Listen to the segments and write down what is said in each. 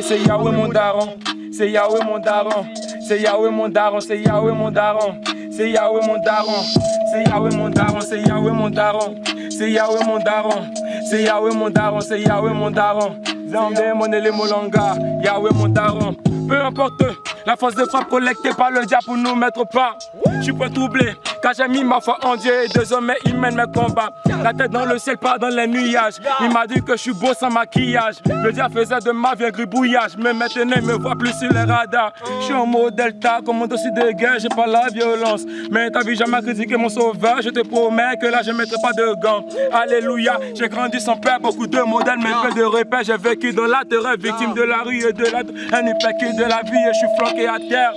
C'est Yahweh mon daron, c'est Yahweh mon daron, c'est Yahweh mon daron, c'est Yahweh mon daron, c'est Yahweh mon daron, c'est Yahweh mon daron, c'est Yahweh mon daron, c'est Yahweh mon daron, c'est Yahweh mon daron, c'est Yahweh mon daron. Zambé, Molanga, Yahweh mon daron. Peu importe la force de frappe collectée par le diable pour nous mettre pas. Je suis pas troublé, car j'ai mis ma foi en Dieu et désormais il mène mes combats. La tête dans le ciel, pas dans les nuages. Il m'a dit que je suis beau sans maquillage. Le diable faisait de ma vie un gribouillage, mais maintenant il me voit plus sur les radars. Je suis en mode delta, comme un dossier de guerre, j'ai pas la violence. Mais t'as vu jamais critiqué mon sauveur, je te promets que là je mettrai pas de gants. Alléluia, j'ai grandi sans père, beaucoup de modèles, mais peu de repères. J'ai vécu dans la terreur, victime de la rue et de la un hypocrite de la vie et je suis flanqué à terre.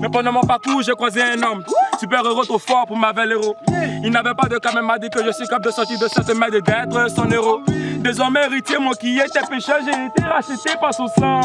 Mais pendant mon parcours, j'ai croisé un homme, super héros trop fort pour ma belle héros. Il n'avait pas de cas, mais m'a dit que je suis capable de sortir de cette merde et d'être son héros. Désormais héritier, moi qui étais pécheur, j'ai été racheté par son sang.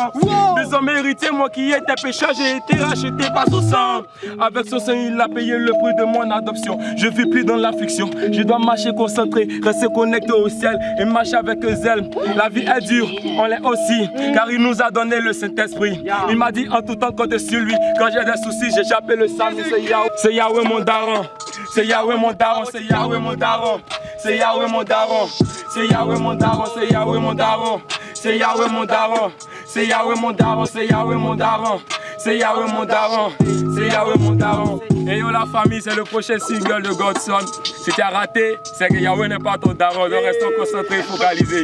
Désormais héritier, moi qui étais pécheur, j'ai été racheté par son sang. Avec son sang, il a payé le prix de mon adoption. Je vis plus dans l'affliction, je dois marcher concentré, rester connecté au ciel et marcher avec zèle. La vie est dure, on l'est aussi, car il nous a donné le Saint-Esprit. Il m'a dit en tout temps compter sur lui. Quand j'ai des soucis, j'ai chapé le sang, c'est Yahweh. C'est Yahweh mon daron. C'est Yahweh mon daron, c'est Yahweh mon daron. C'est Yahweh mon daron. C'est Yahweh mon daron, c'est Yahweh mon daron. C'est Yahweh mon daron. C'est Yahweh mon daron, c'est Yahweh mon daron. C'est Yahweh mon daron. C'est Yahweh mon daron. Et yo la famille, c'est le prochain single de Godson. Si tu as raté, c'est que Yahweh n'est pas ton daron. Donc restons concentrés, focalisés.